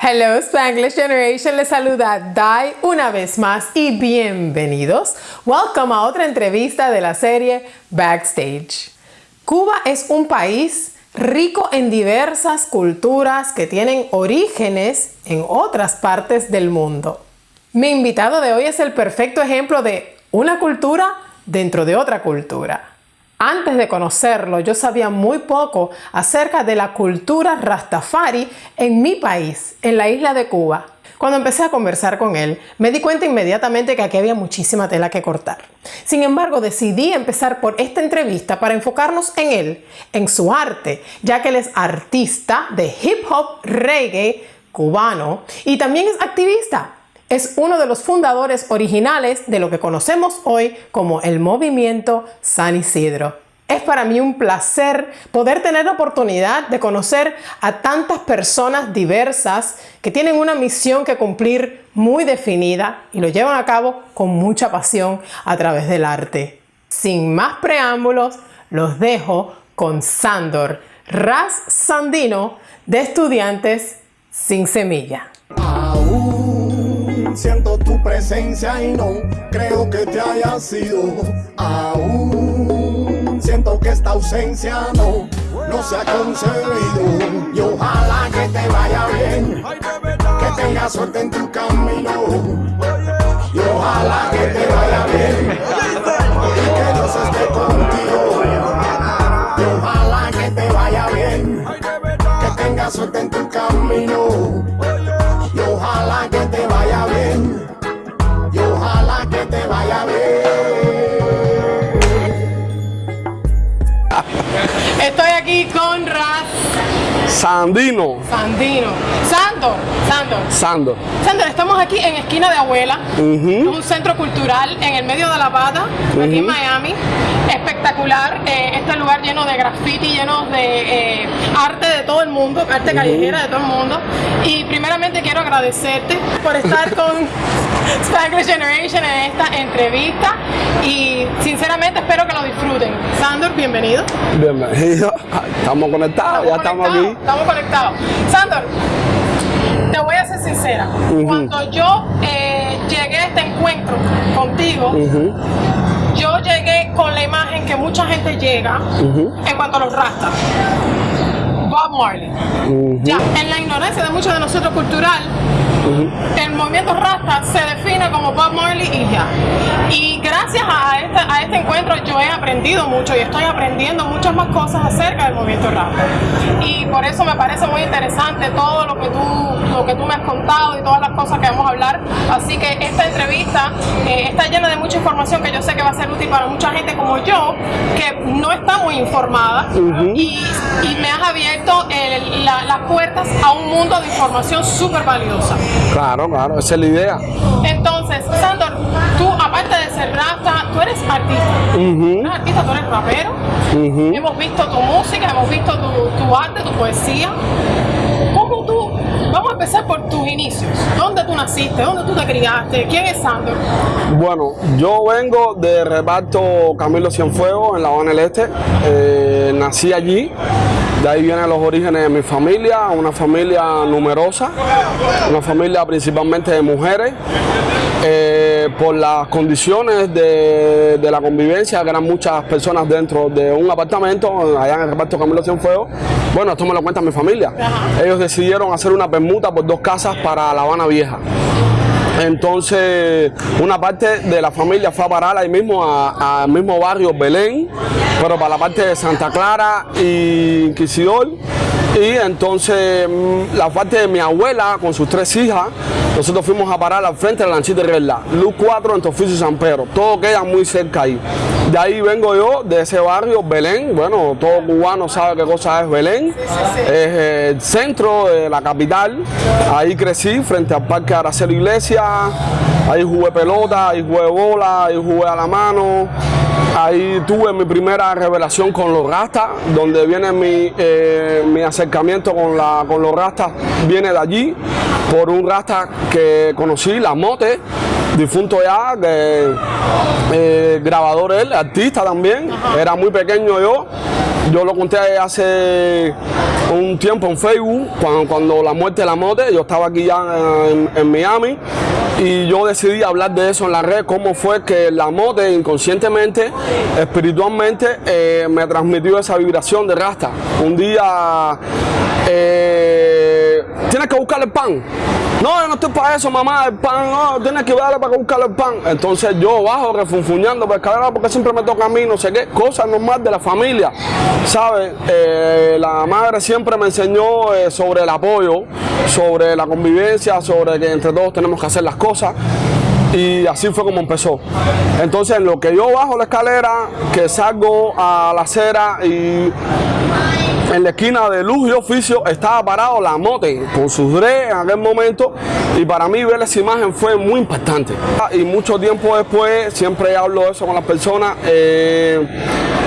Hello Spanglish Generation, les saluda Dai una vez más y bienvenidos. Welcome a otra entrevista de la serie Backstage. Cuba es un país rico en diversas culturas que tienen orígenes en otras partes del mundo. Mi invitado de hoy es el perfecto ejemplo de una cultura dentro de otra cultura. Antes de conocerlo, yo sabía muy poco acerca de la cultura rastafari en mi país, en la isla de Cuba. Cuando empecé a conversar con él, me di cuenta inmediatamente que aquí había muchísima tela que cortar. Sin embargo, decidí empezar por esta entrevista para enfocarnos en él, en su arte, ya que él es artista de hip hop reggae cubano y también es activista es uno de los fundadores originales de lo que conocemos hoy como el movimiento San Isidro. Es para mí un placer poder tener la oportunidad de conocer a tantas personas diversas que tienen una misión que cumplir muy definida y lo llevan a cabo con mucha pasión a través del arte. Sin más preámbulos, los dejo con Sandor Ras Sandino de Estudiantes Sin Semilla siento tu presencia y no creo que te haya sido. Aún siento que esta ausencia no, no se ha concebido. Y ojalá que te vaya bien, que tengas suerte en tu camino. Y ojalá que te vaya bien, y que Dios esté contigo. Y ojalá que te vaya bien, que tengas suerte en tu camino. Sandino. Sandino. Sandor. Sandor. Sando. Sandor, estamos aquí en Esquina de Abuela, Ujú. un centro cultural en el medio de La Pata, aquí en Miami. Espectacular, eh, este lugar lleno de graffiti, lleno de eh, arte de todo el mundo, arte callejera de todo el mundo. Y primeramente quiero agradecerte por estar con Spanglish Generation en esta entrevista y sinceramente espero que lo disfruten. Sandor, bienvenido. Bienvenido. Estamos conectados, ya estamos aquí. Estamos conectados. Sandor, te voy a ser sincera. Cuando yo eh, llegué a este encuentro contigo, yo llegué con la imagen que mucha gente llega en cuanto a los rastas. Bob Marley. ujú, Ya, en la ignorancia de muchos de nosotros cultural, ujú. el movimiento Rasta se define como Bob Marley y ya. Y gracias a este, a este encuentro yo he aprendido mucho y estoy aprendiendo muchas más cosas acerca del movimiento Rasta. Y por eso me parece muy interesante todo lo que tú, lo que tú me has contado y todas las cosas que vamos a hablar. Así que esta entrevista eh, está llena de mucha información que yo sé que va a ser útil para mucha gente como yo, que no está muy informada y, y me has abierto el- la- las puertas a un mundo de información súper valiosa. Claro, claro, esa es la idea. Entonces, Sandor, tú aparte de ser rasta, tú eres artista. Ujú, Eres artista, tú eres rapero. Hemos visto tu música, hemos visto tu, tu arte, tu poesía. ¿Cómo tú? Vamos a empezar por tus inicios. ¿Dónde tú naciste? ¿Dónde tú te criaste? ¿Quién es Sandor? Bueno, yo vengo de reparto Camilo Cienfuegos en La Habana del Este. Eh, nací allí. De ahí vienen los orígenes de mi familia, una familia numerosa, una familia principalmente de mujeres. Eh, por las condiciones de, de la convivencia, que eran muchas personas dentro de un apartamento, allá en el reparto Camilo Cienfuegos, bueno, esto me lo cuenta mi familia. Ellos decidieron hacer una permuta por dos casas para La Habana Vieja. Entonces, una parte de la familia fue a parar ahí mismo al mismo barrio Belén, pero para la parte de Santa Clara y Inquisidor. Y entonces, mm, la parte de mi abuela con sus tres hijas, nosotros fuimos a parar al frente de la lanchita de Luz 4 en Toficio y San Pedro. Todo queda muy cerca ahí. De ahí vengo yo, de ese barrio, Belén. Bueno, todo cubano sabe qué cosa es Belén. Es eh, el centro de la capital. Ahí crecí, frente al Parque Araceli Iglesia. Ahí jugué pelota, ahí jugué bola, ahí jugué a la mano. Ahí tuve mi primera revelación con los rastas, donde viene mi, eh, mi acercamiento con, la, con los rastas, viene de allí, por un rasta que conocí, la mote, difunto ya, eh, grabador él, artista también, era muy pequeño yo. Yo lo conté hace un tiempo en Facebook, cuando, la muerte de la mote, yo estaba aquí ya en, Miami y yo decidí hablar de eso en la red, cómo fue que la mote inconscientemente, espiritualmente, eh, me transmitió esa vibración de rasta. Un día eh, tienes que buscar el pan. No, yo no estoy para eso, mamá, el pan, no, tienes que darle para buscar el pan. Entonces yo bajo refunfuñando por escalera porque siempre me toca a mí, no sé qué, cosas normales de la familia. ¿Sabes? Eh, la madre siempre me enseñó eh, sobre el apoyo, sobre la convivencia, sobre que entre todos tenemos que hacer las cosas y así fue como empezó. Entonces, en lo que yo bajo la escalera, que salgo a la acera y en la esquina de luz y oficio estaba parado la mote con sus dread en aquel momento y para mí ver esa imagen fue muy impactante. Y mucho tiempo después, siempre hablo de eso con las personas, eh,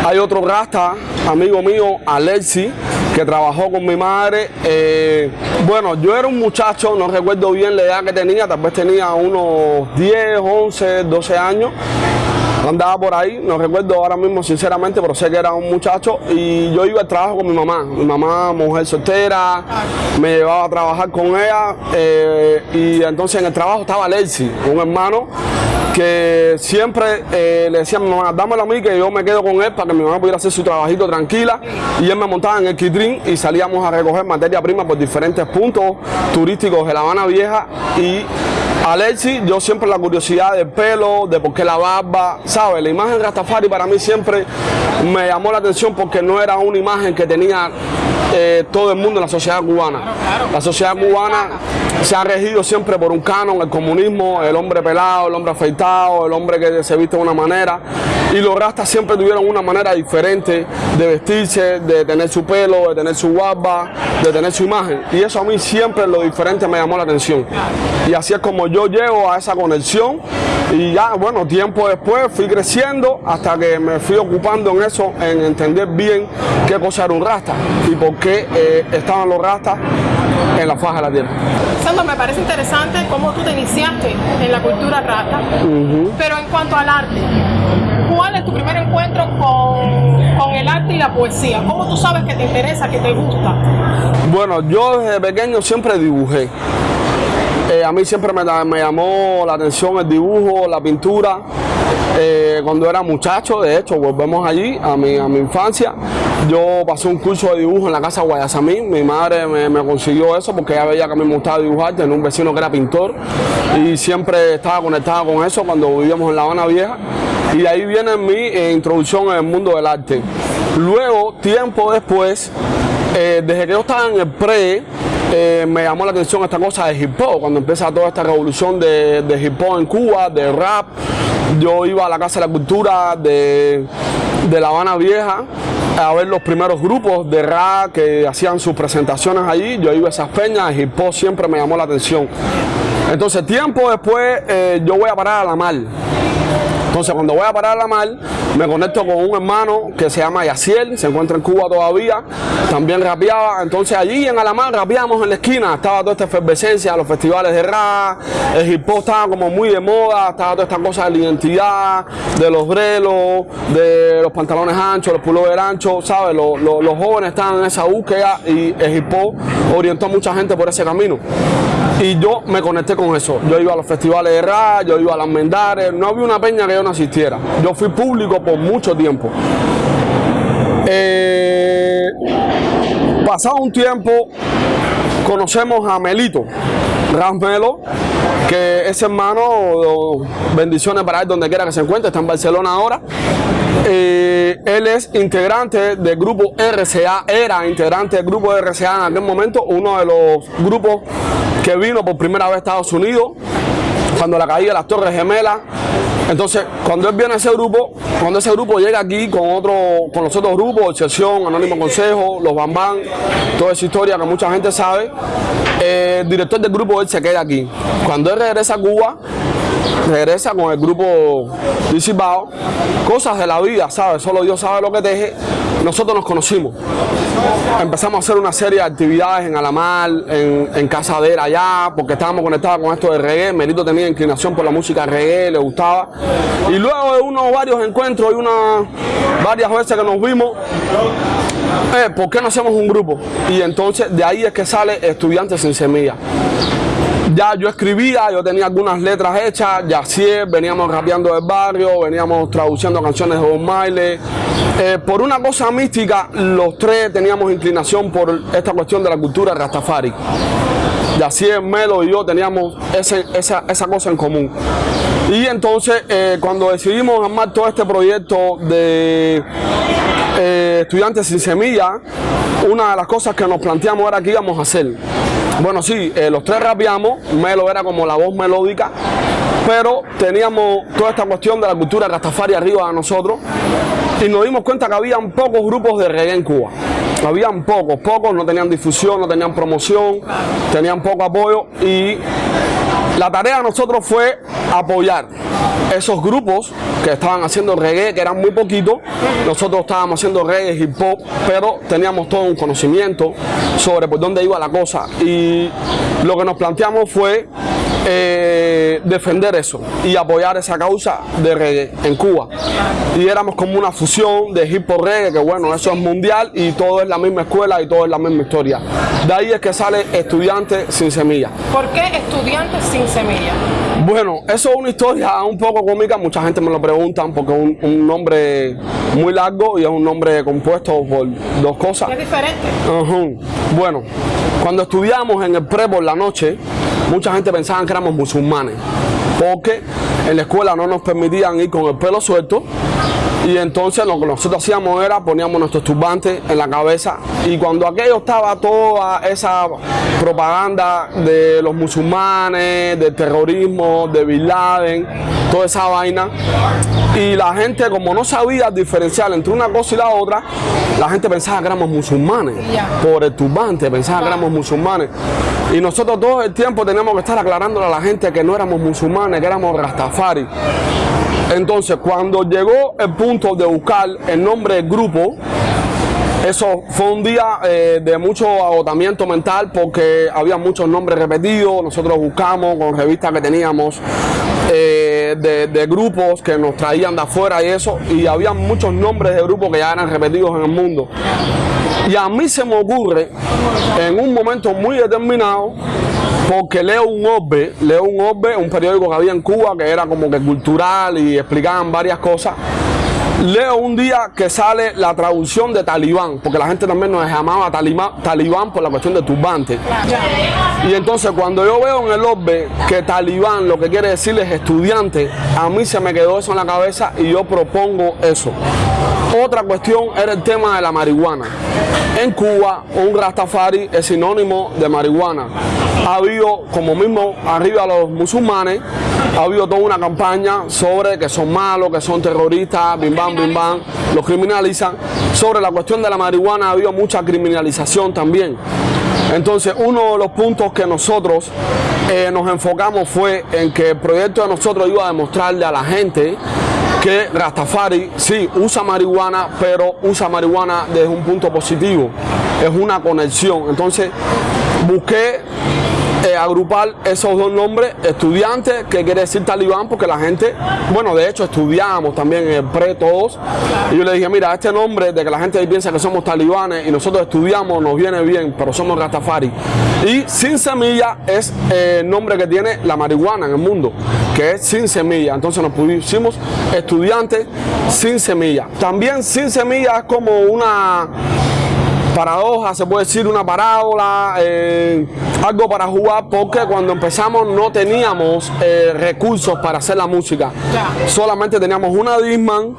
hay otro rasta, amigo mío, Alexi, que trabajó con mi madre. Eh, bueno, yo era un muchacho, no recuerdo bien la edad que tenía, tal vez tenía unos 10, 11, 12 años andaba por ahí, no recuerdo ahora mismo sinceramente, pero sé que era un muchacho y yo iba al trabajo con mi mamá, mi mamá mujer soltera, me llevaba a trabajar con ella eh, y entonces en el trabajo estaba Lexi, un hermano que siempre eh, le decía a mi mamá, dámelo a mí que yo me quedo con él para que mi mamá pudiera hacer su trabajito tranquila y él me montaba en el kitrin y salíamos a recoger materia prima por diferentes puntos turísticos de La Habana Vieja y Alexi, yo siempre la curiosidad del pelo, de por qué la barba, ¿sabes? La imagen de Rastafari para mí siempre me llamó la atención porque no era una imagen que tenía eh, todo el mundo en la sociedad cubana. La sociedad cubana se ha regido siempre por un canon, el comunismo, el hombre pelado, el hombre afeitado, el hombre que se viste de una manera. Y los rastas siempre tuvieron una manera diferente de vestirse, de tener su pelo, de tener su barba, de tener su imagen. Y eso a mí siempre lo diferente me llamó la atención. Y así es como yo llego a esa conexión y ya, bueno, tiempo después fui creciendo hasta que me fui ocupando en eso, en entender bien qué cosa era un rasta y por qué eh, estaban los rastas en la faja de la tierra. Sandro, me parece interesante cómo tú te iniciaste en la cultura rasta, pero en cuanto al arte, ¿cuál es tu primer encuentro con, con, el arte y la poesía? ¿Cómo tú sabes que te interesa, que te gusta? Bueno, yo desde pequeño siempre dibujé. Eh, a mí siempre me, llamó la atención el dibujo, la pintura. Eh, cuando era muchacho, de hecho, volvemos allí, a mi, a mi infancia. Yo pasé un curso de dibujo en la casa Guayasamín. Mi madre me, consiguió eso porque ella veía que a mí me gustaba dibujar. Tenía un vecino que era pintor y siempre estaba conectada con eso cuando vivíamos en La Habana Vieja. Y de ahí viene mi eh, introducción en el mundo del arte. Luego, tiempo después, desde que yo estaba en el pre, eh, me llamó la atención esta cosa de hip hop, cuando empieza toda esta revolución de, hip hop en Cuba, de rap. Yo iba a la Casa de la Cultura de, La Habana Vieja a ver los primeros grupos de rap que hacían sus presentaciones allí. Yo iba a esas peñas, hip hop siempre me llamó la atención. Entonces, tiempo después, eh, yo voy a parar a la mal. Entonces, cuando voy a parar la mar, me conecto con un hermano que se llama Yaciel, se encuentra en Cuba todavía, también rapeaba. Entonces, allí en Alamar rapeamos en la esquina, estaba toda esta efervescencia, los festivales de rap, el hip estaba como muy de moda, estaba toda esta cosa de la identidad, de los brelos, de los pantalones anchos, los pullovers anchos, ¿sabes? Los, los jóvenes estaban en esa búsqueda y el hip orientó a mucha gente por ese camino. Y yo me conecté con eso. Yo iba a los festivales de rap, yo iba a las mendares, no había una peña que yo no asistiera. Yo fui público por mucho tiempo. Eh, pasado un tiempo, conocemos a Melito, Melo, que es hermano, bendiciones para él donde quiera que se encuentre, está en Barcelona ahora. Eh, él es integrante del grupo RCA, era integrante del grupo RCA en aquel momento, uno de los grupos que vino por primera vez a Estados Unidos, cuando la caída de las Torres Gemelas. Entonces, cuando él viene a ese grupo, cuando ese grupo llega aquí con otro, con los otros grupos, Excepción, Anónimo Consejo, los Bambán, toda esa historia que mucha gente sabe, el director del grupo él se queda aquí. Cuando él regresa a Cuba, regresa con el grupo disipado, cosas de la vida, ¿sabes? Solo Dios sabe lo que teje. Nosotros nos conocimos. Empezamos a hacer una serie de actividades en Alamar, en, en Casadera allá, porque estábamos conectados con esto de reggae. Merito tenía inclinación por la música reggae, le gustaba. Y luego de unos varios encuentros y unas varias veces que nos vimos, eh, ¿por qué no hacemos un grupo? Y entonces de ahí es que sale Estudiantes sin Semilla. Ya yo escribía, yo tenía algunas letras hechas, ya sí, veníamos rapeando del barrio, veníamos traduciendo canciones de Bob Marley. Eh, por una cosa mística, los tres teníamos inclinación por esta cuestión de la cultura Rastafari. Yacier, Melo y yo teníamos ese- esa, esa cosa en común. Y entonces, eh, cuando decidimos armar todo este proyecto de eh, Estudiantes sin Semilla, una de las cosas que nos planteamos era qué íbamos a hacer. Bueno, sí, eh, los tres rapeamos, Melo era como la voz melódica, pero teníamos toda esta cuestión de la cultura Rastafari arriba de nosotros y nos dimos cuenta que habían pocos grupos de reggae en Cuba. Habían pocos, pocos, no tenían difusión, no tenían promoción, tenían poco apoyo y la tarea de nosotros fue apoyar esos grupos que estaban haciendo reggae, que eran muy poquitos. Nosotros estábamos haciendo reggae, hip hop, pero teníamos todo un conocimiento sobre por dónde iba la cosa. Y lo que nos planteamos fue eh, defender eso y apoyar esa causa de reggae en Cuba. Y éramos como una fusión de hip hop reggae, que bueno, eso es mundial y todo es la misma escuela y todo es la misma historia. De ahí es que sale Estudiante sin Semilla. ¿Por qué estudiantes sin semilla? Bueno, eso es una historia un poco cómica, mucha gente me lo preguntan porque es un, un nombre muy largo y es un nombre compuesto por dos cosas. Es diferente. Bueno, cuando estudiamos en el pre por la noche, mucha gente pensaba que éramos musulmanes, porque en la escuela no nos permitían ir con el pelo suelto. Y entonces lo que nosotros hacíamos era poníamos nuestros turbantes en la cabeza y cuando aquello estaba toda esa propaganda de los musulmanes, del terrorismo, de Bin Laden, toda esa vaina, y la gente como no sabía diferenciar entre una cosa y la otra, la gente pensaba que éramos musulmanes por el turbante, pensaba que éramos musulmanes. Y nosotros todo el tiempo teníamos que estar aclarándole a la gente que no éramos musulmanes, que éramos rastafari. Entonces, cuando llegó el punto de buscar el nombre del grupo, eso fue un día eh, de mucho agotamiento mental porque había muchos nombres repetidos. Nosotros buscamos con revistas que teníamos eh, de, de grupos que nos traían de afuera y eso. Y había muchos nombres de grupos que ya eran repetidos en el mundo. Y a mí se me ocurre en un momento muy determinado porque leo un orbe, leo un orbe, un periódico que había en Cuba que era como que cultural y explicaban varias cosas. Leo un día que sale la traducción de talibán, porque la gente también nos llamaba talibán, talibán por la cuestión de turbante. Y entonces cuando yo veo en el orbe que talibán lo que quiere decir es estudiante, a mí se me quedó eso en la cabeza y yo propongo eso. Otra cuestión era el tema de la marihuana. En Cuba, un rastafari es sinónimo de marihuana. Ha habido, como mismo arriba los musulmanes, ha habido toda una campaña sobre que son malos, que son terroristas, bim bam, los criminalizan. Sobre la cuestión de la marihuana ha habido mucha criminalización también. Entonces, uno de los puntos que nosotros eh, nos enfocamos fue en que el proyecto de nosotros iba a demostrarle a la gente que Rastafari sí usa marihuana, pero usa marihuana desde un punto positivo. Es una conexión. Entonces, busqué eh, agrupar esos dos nombres, estudiantes, que quiere decir talibán, porque la gente, bueno, de hecho estudiamos también en el pre todos, y yo le dije, mira, este nombre de que la gente piensa que somos talibanes y nosotros estudiamos nos viene bien, pero somos Rastafari. Y sin semilla es eh, el nombre que tiene la marihuana en el mundo, que es sin semilla. Entonces nos pusimos estudiantes sin semilla. También sin semilla es como una paradoja, se puede decir una parábola, eh, algo para jugar, porque cuando empezamos no teníamos eh, recursos para hacer la música. Ya. Solamente teníamos una Disman,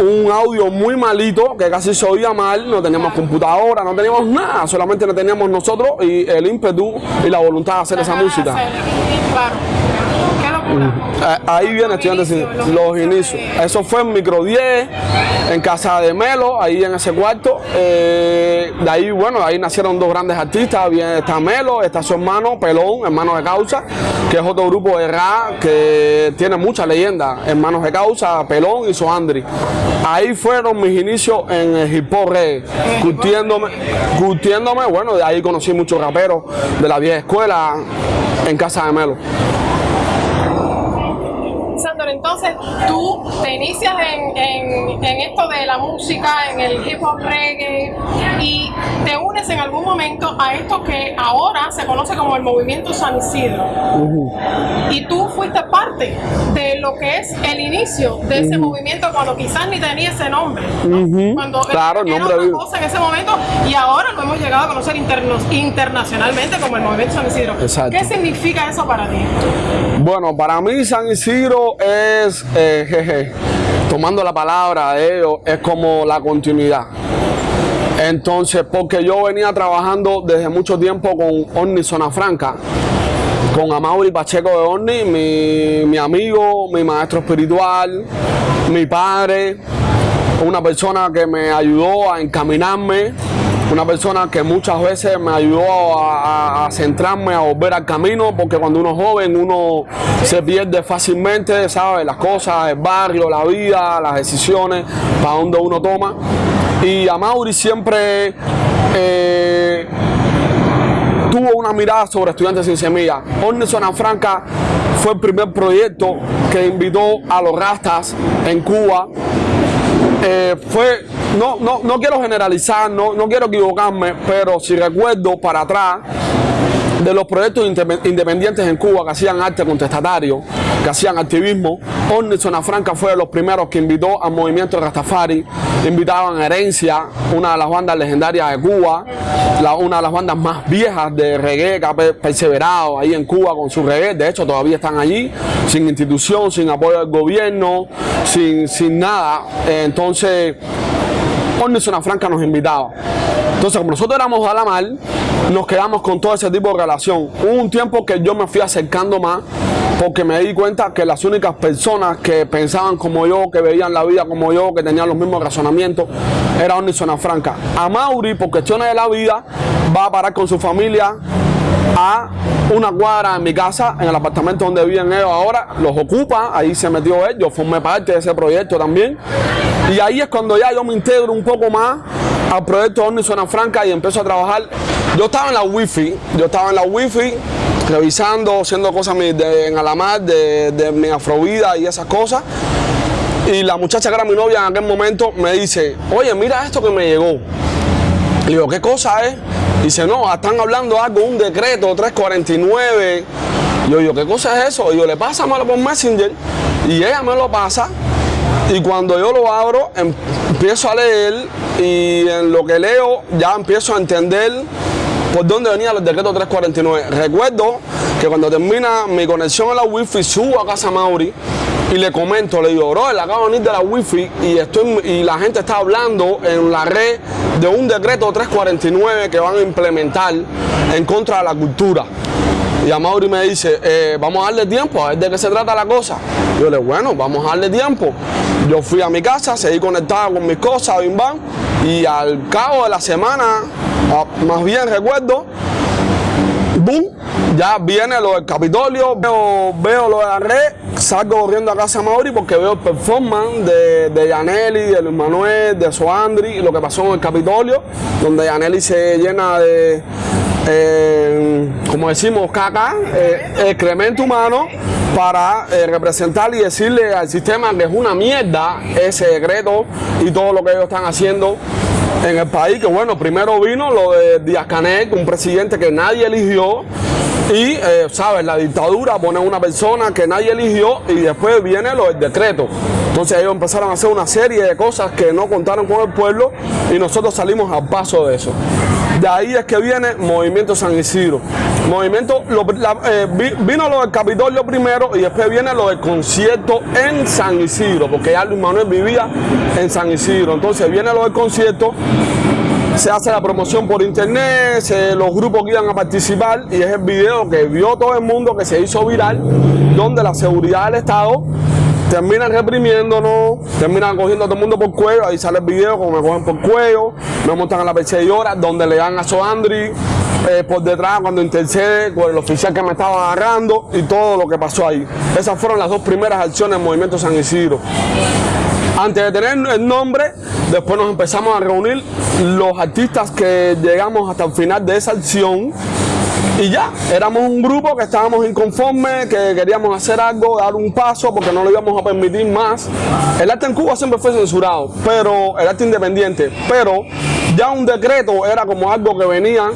un audio muy malito, que casi se oía mal, no teníamos computadora, no teníamos nada, solamente lo teníamos nosotros y el ímpetu y la voluntad de hacer esa música. Claro. ¿Qué es lo Ahí viene estudiantes sin los inicios. Eso fue en micro 10, en casa de Melo, ahí en ese cuarto. Eh, de ahí, bueno, ahí nacieron dos grandes artistas. Bien, está Melo, está su hermano Pelón, hermano de causa, que es otro grupo de rap que tiene mucha leyenda. Hermanos de causa, Pelón y su Andri. Ahí fueron mis inicios en el hip hop curtiéndome, curtiéndome, bueno, de ahí conocí muchos raperos de la vieja escuela en casa de Melo entonces tú te inicias en, esto de la música, en el hip hop reggae algún momento a esto que ahora se conoce como el movimiento San Isidro. Y tú fuiste parte de lo que es el inicio de ese movimiento cuando quizás ni tenía ese nombre. Cuando claro, era nombre otra cosa en ese momento y ahora lo hemos llegado a conocer internacionalmente como el movimiento San Isidro. ¿Qué significa eso para ti? Bueno, para mí San Isidro es, eh, jeje, tomando la palabra de ellos, es como la continuidad. Entonces, porque yo venía trabajando desde mucho tiempo con Orni Zona Franca, con Amaury Pacheco de Orni, mi, mi amigo, mi maestro espiritual, mi padre, una persona que me ayudó a encaminarme una persona que muchas veces me ayudó a, centrarme, a volver al camino, porque cuando uno es joven uno se pierde fácilmente, ¿sabe? Las cosas, el barrio, la vida, las decisiones, para donde uno toma. Y a Mauri siempre eh, tuvo una mirada sobre estudiantes sin semilla. Orne Zona Franca fue el primer proyecto que invitó a los rastas en Cuba eh, fue, no, no, no quiero generalizar, no, no quiero equivocarme, pero si recuerdo para atrás, de los proyectos independientes en Cuba que hacían arte contestatario, que hacían activismo. Orni Franca fue de los primeros que invitó al movimiento Rastafari, invitaban a Herencia, una de las bandas legendarias de Cuba, una de las bandas más viejas de reggae que ha perseverado ahí en Cuba con su reggae, de hecho todavía están allí, sin institución, sin apoyo del gobierno, sin, sin nada. Entonces, Orni Franca nos invitaba. Entonces, como nosotros éramos a la mal, nos quedamos con todo ese tipo de relación. Hubo un tiempo que yo me fui acercando más porque me di cuenta que las únicas personas que pensaban como yo, que veían la vida como yo, que tenían los mismos razonamientos, era Orni Zona Franca. A Mauri, por cuestiones de la vida, va a parar con su familia a una cuadra en mi casa, en el apartamento donde viven ellos ahora, los ocupa, ahí se metió él, yo formé parte de ese proyecto también. Y ahí es cuando ya yo me integro un poco más al proyecto Orni Zona Franca y empiezo a trabajar. Yo estaba en la wifi, yo estaba en la wifi revisando, haciendo cosas en Alamar, de, de mi afrovida y esas cosas. Y la muchacha que era mi novia en aquel momento me dice, oye, mira esto que me llegó. Le digo, ¿qué cosa es? Dice, no, están hablando algo, un decreto 349. Yo digo, ¿qué cosa es eso? Y yo, le pasa malo por Messenger. Y ella me lo pasa. Y cuando yo lo abro, empiezo a leer y en lo que leo ya empiezo a entender por dónde venía el decreto 349. Recuerdo que cuando termina mi conexión a la wifi subo a casa Mauri y le comento, le digo, bro, acabo de venir de la wifi y, estoy, y la gente está hablando en la red de un decreto 349 que van a implementar en contra de la cultura. Y a Mauri me dice, eh, vamos a darle tiempo, a ver de qué se trata la cosa. Yo le digo, bueno, vamos a darle tiempo. Yo fui a mi casa, seguí conectado con mis cosas, bim bam, y al cabo de la semana, ah, más bien recuerdo, boom, ya viene lo del Capitolio, veo, veo lo de la red, salgo corriendo a casa Mauri porque veo el performance de, de de Luis Manuel, de Soandri, lo que pasó en el Capitolio, donde Yaneli se llena de, eh, como decimos, caca, eh, excremento humano, para eh, representar y decirle al sistema que es una mierda ese decreto y todo lo que ellos están haciendo en el país, que bueno, primero vino lo de Díaz Canel, un presidente que nadie eligió, y, eh, ¿sabes? La dictadura pone una persona que nadie eligió y después viene lo del decreto. Entonces ellos empezaron a hacer una serie de cosas que no contaron con el pueblo y nosotros salimos al paso de eso. De ahí es que viene Movimiento San Isidro. Movimiento, eh, vino lo del Capitolio primero y después viene lo del concierto en San Isidro, porque ya Luis Manuel vivía en San Isidro. Entonces viene lo del concierto se hace la promoción por internet, los grupos que iban a participar y es el video que vio todo el mundo que se hizo viral, donde la seguridad del Estado terminan reprimiéndonos, terminan cogiendo a todo el mundo por cuello, ahí sale el video como me cogen por cuello, me montan a la perseguidora, donde le dan a Soandri eh, por detrás cuando intercede con el oficial que me estaba agarrando y todo lo que pasó ahí. Esas fueron las dos primeras acciones del Movimiento San Isidro. Antes de tener el nombre, después nos empezamos a reunir los artistas que llegamos hasta el final de esa acción y ya, éramos un grupo que estábamos inconformes, que queríamos hacer algo, dar un paso porque no lo íbamos a permitir más. El arte en Cuba siempre fue censurado, pero el arte independiente, pero ya un decreto era como algo que venía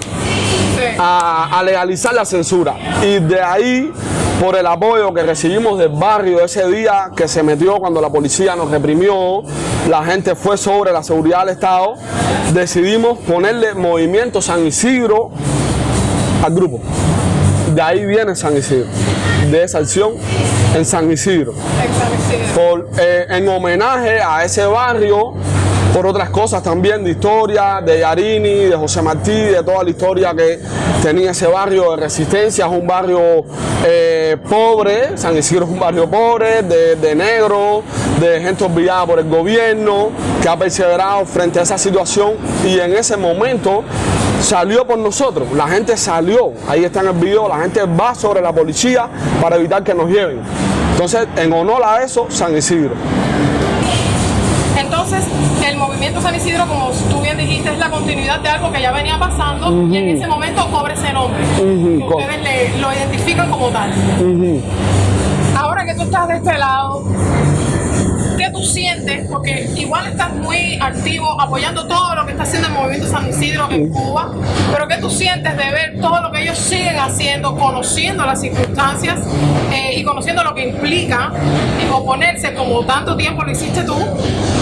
a, a legalizar la censura. Y de ahí por el apoyo que recibimos del barrio ese día que se metió cuando la policía nos reprimió, la gente fue sobre la seguridad del Estado, decidimos ponerle Movimiento San Isidro al grupo. De ahí viene San Isidro, de esa acción en San Isidro. Por, eh, en homenaje a ese barrio por otras cosas también de historia, de Yarini, de José Martí, de toda la historia que tenía ese barrio de resistencia, es un barrio eh, pobre, San Isidro es un barrio pobre, de, de negro, de gente olvidada por el gobierno, que ha perseverado frente a esa situación y en ese momento salió por nosotros, la gente salió, ahí está en el video, la gente va sobre la policía para evitar que nos lleven. Entonces, en honor a eso, San Isidro. Entonces, el movimiento San Isidro, como tú bien dijiste, es la continuidad de algo que ya venía pasando y en ese momento cobra ese nombre. Ustedes lo identifican como tal. Ahora que tú estás de este lado, ¿qué tú sientes? Porque igual estás muy activo apoyando todo lo que está haciendo el movimiento San Isidro en Cuba, pero ¿qué tú sientes de ver todo lo que ellos siguen haciendo, conociendo las circunstancias eh, y conociendo lo que implica oponerse como tanto tiempo lo hiciste tú,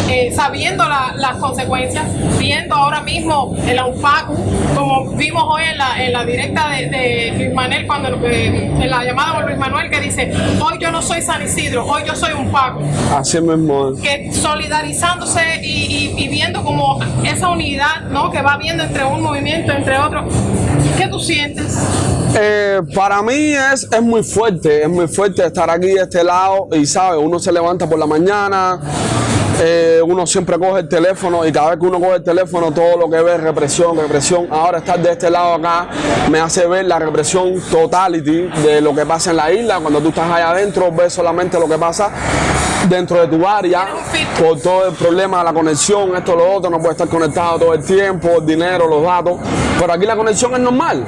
eh, sabiendo las consecuencias, viendo ahora mismo el AUPACU, como vimos hoy en la, en la directa de, de Luis Manuel, cuando, en la llamada con Luis Manuel que dice, hoy yo no soy San Isidro, hoy yo soy un Paco. Así mismo que solidarizándose y, viendo como esa unidad ¿no? que va viendo entre un movimiento, entre otro. ¿Qué tú sientes? Eh, para mí es, es muy fuerte, es muy fuerte estar aquí de este lado y sabe, uno se levanta por la mañana, eh, uno siempre coge el teléfono y cada vez que uno coge el teléfono todo lo que ve es represión, represión. Ahora estar de este lado acá me hace ver la represión totality de lo que pasa en la isla. Cuando tú estás allá adentro ves solamente lo que pasa dentro de tu área por todo el problema de la conexión, esto, lo otro, no puede estar conectado todo el tiempo, el dinero, los datos, pero aquí la conexión es normal.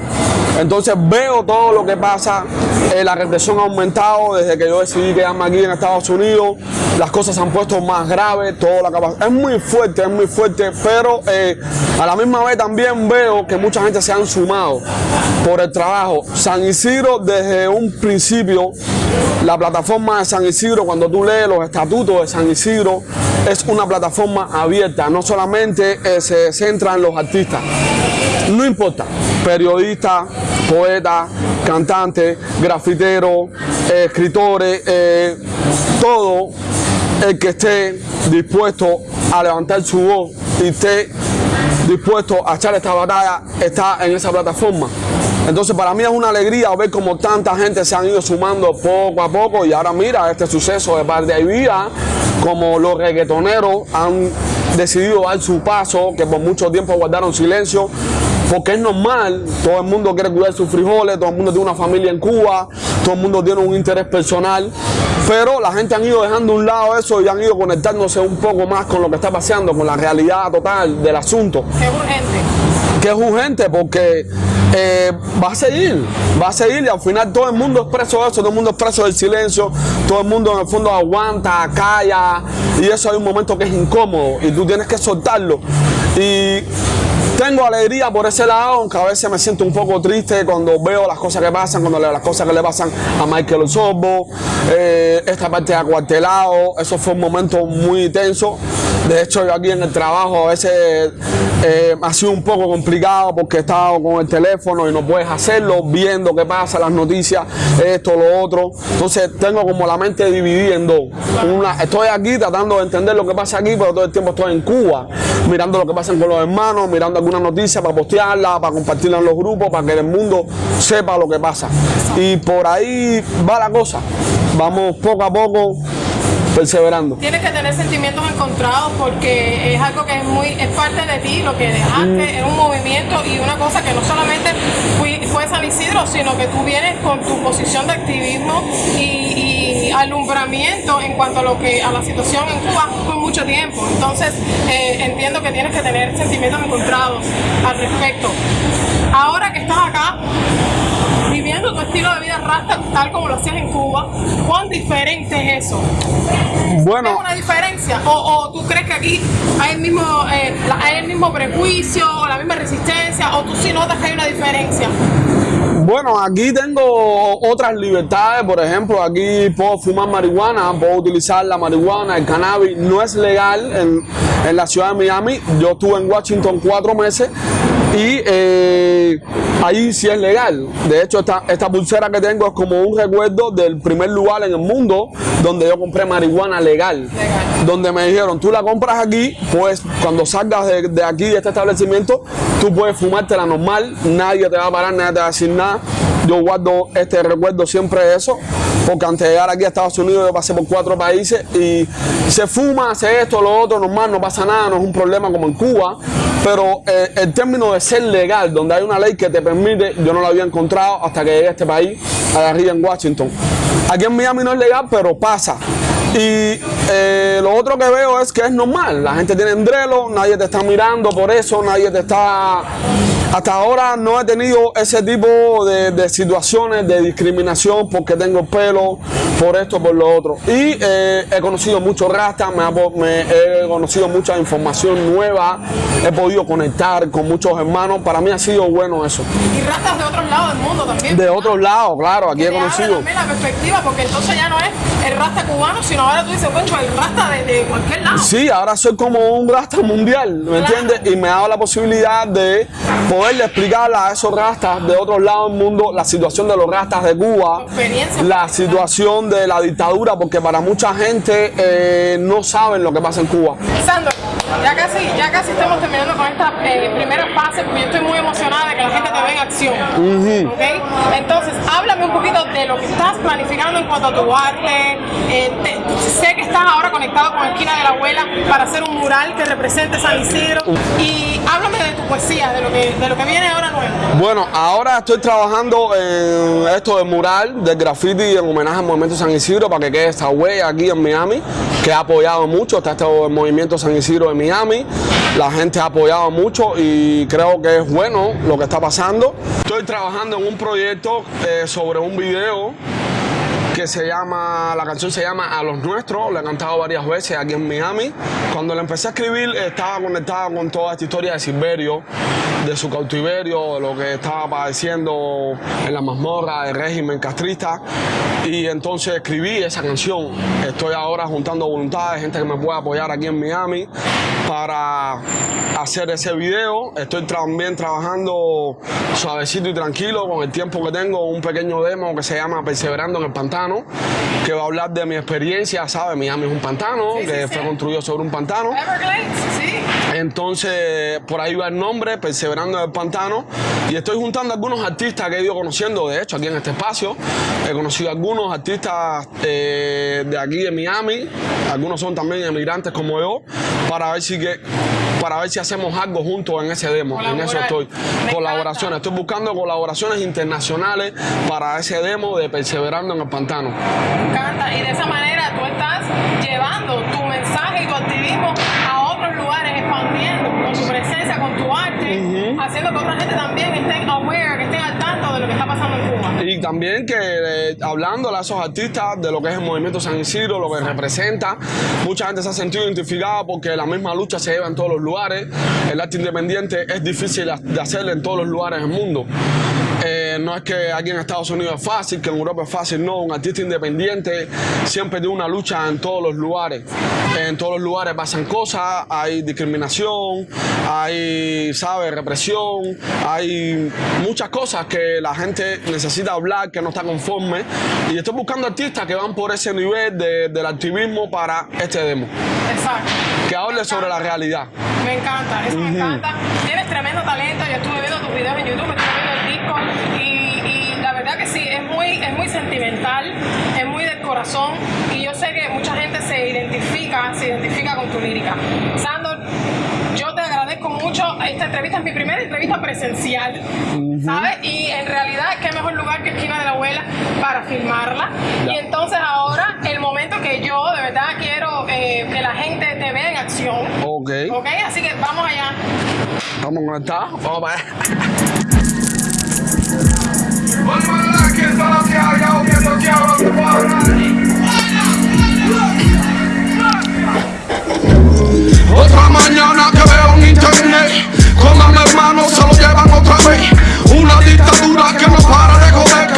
Entonces veo todo lo que pasa, eh, la represión ha aumentado desde que yo decidí quedarme aquí en Estados Unidos, las cosas se han puesto más graves, todo. Es muy fuerte, es muy fuerte, pero eh, a la misma vez también veo que mucha gente se han sumado por el trabajo. San Isidro desde un principio, la plataforma de San Isidro, cuando tú lees los estatutos de San Isidro, es una plataforma abierta, no solamente eh, se centra en los artistas, no importa, periodistas, poetas, cantantes, grafiteros, eh, escritores, todo el que esté dispuesto a levantar su voz y esté dispuesto a echar esta batalla está en esa plataforma. Entonces para mí es una alegría ver como tanta gente se han ido sumando poco a poco y ahora mira este suceso de par de vida, como los reggaetoneros han decidido dar su paso, que por mucho tiempo guardaron silencio, porque es normal, todo el mundo quiere cuidar sus frijoles, todo el mundo tiene una familia en Cuba, todo el mundo tiene un interés personal, pero la gente han ido dejando a un lado eso y han ido conectándose un poco más con lo que está pasando, con la realidad total del asunto. Es urgente. Que es urgente porque eh, va a seguir, va a seguir y al final todo el mundo es preso de eso, todo el mundo es preso del silencio, todo el mundo en el fondo aguanta, calla y eso hay un momento que es incómodo y tú tienes que soltarlo. Y tengo alegría por ese lado, aunque a veces me siento un poco triste cuando veo las cosas que pasan, cuando leo las cosas que le pasan a Michael Osorbo, eh, esta parte de acuartelado, eso fue un momento muy tenso. De hecho, yo aquí en el trabajo a veces eh, ha sido un poco complicado porque he estado con el teléfono y no puedes hacerlo, viendo qué pasa, las noticias, esto, lo otro. Entonces tengo como la mente dividida en dos. Estoy aquí tratando de entender lo que pasa aquí, pero todo el tiempo estoy en Cuba, mirando lo que pasa con los hermanos, mirando alguna noticia, para postearla, para compartirla en los grupos, para que el mundo sepa lo que pasa. Y por ahí va la cosa. Vamos poco a poco perseverando. Tienes que tener sentimientos encontrados porque es algo que es muy es parte de ti, lo que dejaste, es un movimiento y una cosa que no solamente fue San Isidro, sino que tú vienes con tu posición de activismo y, alumbramiento en cuanto a lo que a la situación en Cuba por mucho tiempo. Entonces eh, entiendo que tienes que tener sentimientos encontrados al respecto. Ahora que estás acá, viviendo tu estilo de vida rasta tal como lo hacías en Cuba, ¿cuán diferente es eso? Bueno. ¿Es una diferencia? ¿O, tú crees que aquí hay el, mismo, eh, hay el mismo prejuicio la misma resistencia? ¿O tú sí notas que hay una diferencia? Bueno, aquí tengo otras libertades, por ejemplo, aquí puedo fumar marihuana, puedo utilizar la marihuana, el cannabis, no es legal en, en la ciudad de Miami, yo estuve en Washington cuatro meses y eh, ahí sí es legal. De hecho, esta, esta pulsera que tengo es como un recuerdo del primer lugar en el mundo donde yo compré marihuana legal. Donde me dijeron, tú la compras aquí, pues cuando salgas de, de aquí, de este establecimiento, tú puedes fumártela normal, nadie te va a parar, nadie te va a decir nada. Yo guardo este recuerdo siempre de eso, porque antes de llegar aquí a Estados Unidos yo pasé por cuatro países y se fuma, hace esto, lo otro, normal, no pasa nada, no es un problema como en Cuba, pero eh, el término de ser legal, donde hay una ley que te permite, yo no lo había encontrado hasta que llegué a este país, a arriba en Washington. Aquí en Miami no es legal, pero pasa. Y eh, lo otro que veo es que es normal. La gente tiene endrelo, nadie te está mirando por eso, nadie te está hasta ahora no he tenido ese tipo de, situaciones de discriminación porque tengo pelo, por esto, por lo otro. Y eh, he conocido mucho rasta, me, he conocido mucha información nueva, he podido conectar con muchos hermanos. Para mí ha sido bueno eso. Y rastas de otros lados del mundo también. De otros lados, claro, aquí he conocido. también la perspectiva, porque entonces ya no es el rasta cubano, sino ahora tú dices, bueno, el rasta de, cualquier lado. Sí, ahora soy como un rasta mundial, ¿me entiendes? Y me ha dado la posibilidad de poderle explicar a esos rastas de otros lados del mundo la situación de los rastas de Cuba, la situación de la dictadura, porque para mucha gente eh, no saben lo que pasa en Cuba. Sandro, ya casi, ya casi estamos terminando con esta eh, primera fase, porque yo estoy muy emocionada de que la gente te vea en acción. Entonces, háblame un poquito de lo que planificando en cuanto a tu arte. Eh, sé que estás ahora conectado con Esquina de la Abuela para hacer un mural que represente San Isidro. Y háblame de tu poesía, de lo que, de lo que viene ahora nuevo. Bueno, ahora estoy trabajando en esto del mural, del graffiti en homenaje al movimiento San Isidro para que quede esta huella aquí en Miami, que ha apoyado mucho, está este movimiento San Isidro de Miami, la gente ha apoyado mucho y creo que es bueno lo que está pasando. Estoy trabajando en un proyecto eh, sobre un video que se llama, la canción se llama A los Nuestros, la he cantado varias veces aquí en Miami. Cuando la empecé a escribir estaba conectada con toda esta historia de Silverio, de su cautiverio, de lo que estaba padeciendo en la mazmorra del régimen castrista. Y entonces escribí esa canción. Estoy ahora juntando voluntades, gente que me pueda apoyar aquí en Miami para hacer ese video. Estoy también trabajando suavecito y tranquilo con el tiempo que tengo, un pequeño demo que se llama Perseverando en el Pantano, que va a hablar de mi experiencia, ¿sabes? Miami es un pantano, que fue construido sobre un pantano. Entonces, por ahí va el nombre, Perseverando en el Pantano. Y estoy juntando algunos artistas que he ido conociendo, de hecho, aquí en este espacio. He conocido algunos artistas eh, de aquí de Miami, algunos son también emigrantes como yo, para ver si que para ver si hacemos algo juntos en ese demo. En eso estoy. Colaboraciones. Estoy buscando colaboraciones internacionales para ese demo de Perseverando en el Pantano. Me encanta. Y de esa manera tú estás llevando tu mensaje y tu activismo a otros lugares, expandiendo con tu presencia, con tu arte, haciendo que otra gente también estén aware, que estén al tanto de lo que está pasando en. Y también que eh, hablando a esos artistas de lo que es el movimiento San Isidro, lo que representa, mucha gente se ha sentido identificada porque la misma lucha se lleva en todos los lugares. El arte independiente es difícil de hacer en todos los lugares del mundo. Eh, no es que aquí en Estados Unidos es fácil, que en Europa es fácil, no. Un artista independiente siempre tiene una lucha en todos los lugares. En todos los lugares pasan cosas, hay discriminación, hay, ¿sabes?, represión, hay muchas cosas que la gente necesita hablar, que no está conforme. Y estoy buscando artistas que van por ese nivel del activismo para este demo. Exacto. Que hable sobre la realidad. Me encanta, eso me encanta. Tienes tremendo talento, yo estuve viendo tus videos en YouTube, y, y la verdad que sí, es muy, es muy sentimental, es muy del corazón y yo sé que mucha gente se identifica, se identifica con tu lírica. Sandor, yo te agradezco mucho. Esta entrevista es mi primera entrevista presencial, ¿sabes? Y en realidad, qué mejor lugar que esquina de la abuela para filmarla. Y entonces ahora, el momento que yo de verdad quiero eh, que la gente te vea en acción. Ok. ¿Ok? Así que vamos allá. Vamos a conectar. Vamos a ver. Otra mañana que veo en internet Como a mi hermano se lo llevan otra vez. Una dictadura que no para de joder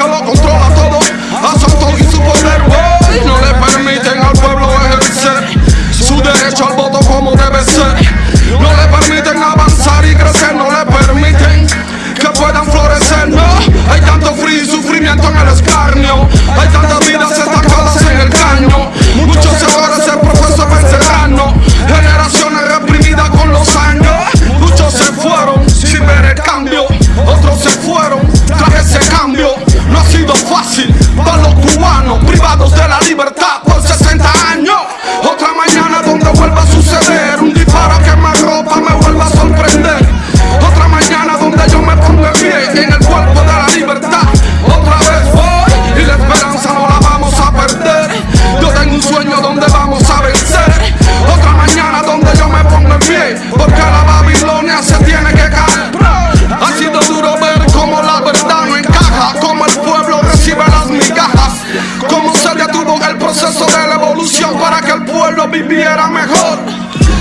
viviera mejor.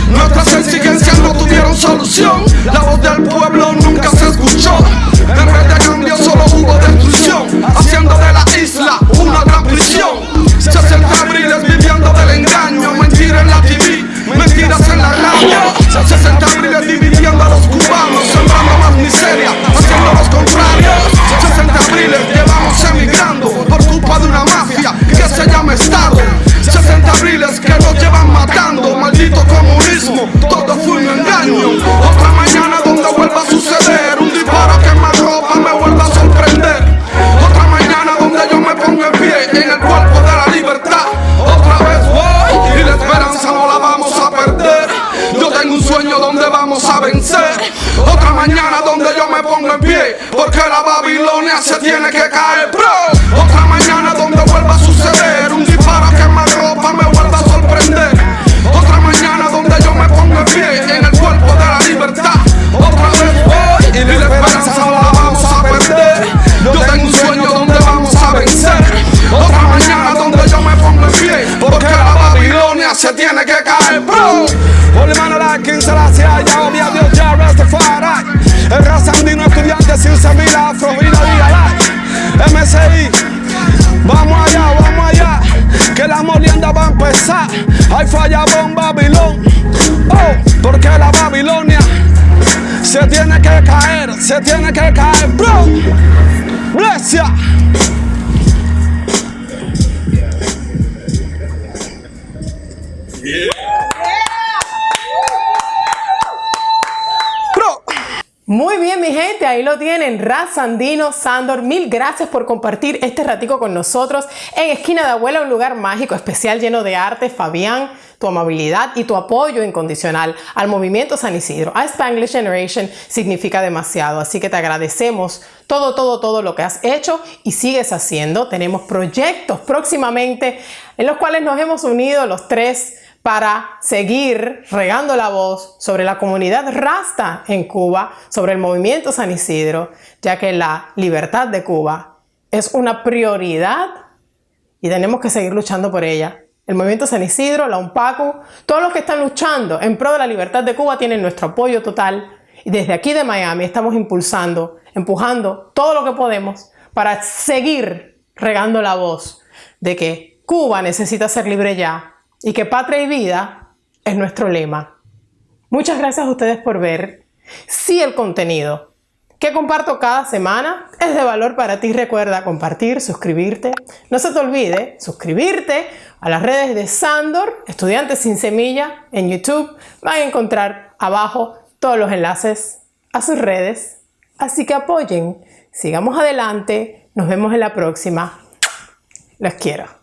Nuestras exigencias no tuvieron solución. La voz del pueblo nunca se escuchó. En vez de cambio solo hubo destrucción. Haciendo de la isla una gran prisión. 60 abriles viviendo del engaño. Mentira en la TV, mentiras en la radio todo fue un engaño. Otra mañana donde vuelva a suceder Un disparo que me ropa me vuelva a sorprender. Otra mañana donde yo me pongo en pie En el cuerpo de la libertad. Otra vez voy y la esperanza no la vamos a perder. Yo tengo un sueño donde vamos a vencer. Otra mañana donde yo me pongo en pie Porque la Babilonia se tiene que caer Hay falla en Babilón. Oh, porque la Babilonia Se tiene que caer, se tiene que caer bro. Bless lo tienen. Raz Sandino, Sandor, mil gracias por compartir este ratico con nosotros en Esquina de Abuela, un lugar mágico, especial, lleno de arte. Fabián, tu amabilidad y tu apoyo incondicional al movimiento San Isidro, a Spanglish Generation, significa demasiado. Así que te agradecemos todo, todo, todo lo que has hecho y sigues haciendo. Tenemos proyectos próximamente en los cuales nos hemos unido los tres para seguir regando la voz sobre la comunidad rasta en Cuba, sobre el movimiento San Isidro, ya que la libertad de Cuba es una prioridad y tenemos que seguir luchando por ella. El movimiento San Isidro, la UNPACU, todos los que están luchando en pro de la libertad de Cuba tienen nuestro apoyo total y desde aquí de Miami estamos impulsando, empujando todo lo que podemos para seguir regando la voz de que Cuba necesita ser libre ya y que patria y vida es nuestro lema. Muchas gracias a ustedes por ver. Si el contenido que comparto cada semana es de valor para ti, recuerda compartir, suscribirte. No se te olvide suscribirte a las redes de Sandor, Estudiantes sin Semilla, en YouTube. Van a encontrar abajo todos los enlaces a sus redes. Así que apoyen, sigamos adelante, nos vemos en la próxima. Los quiero.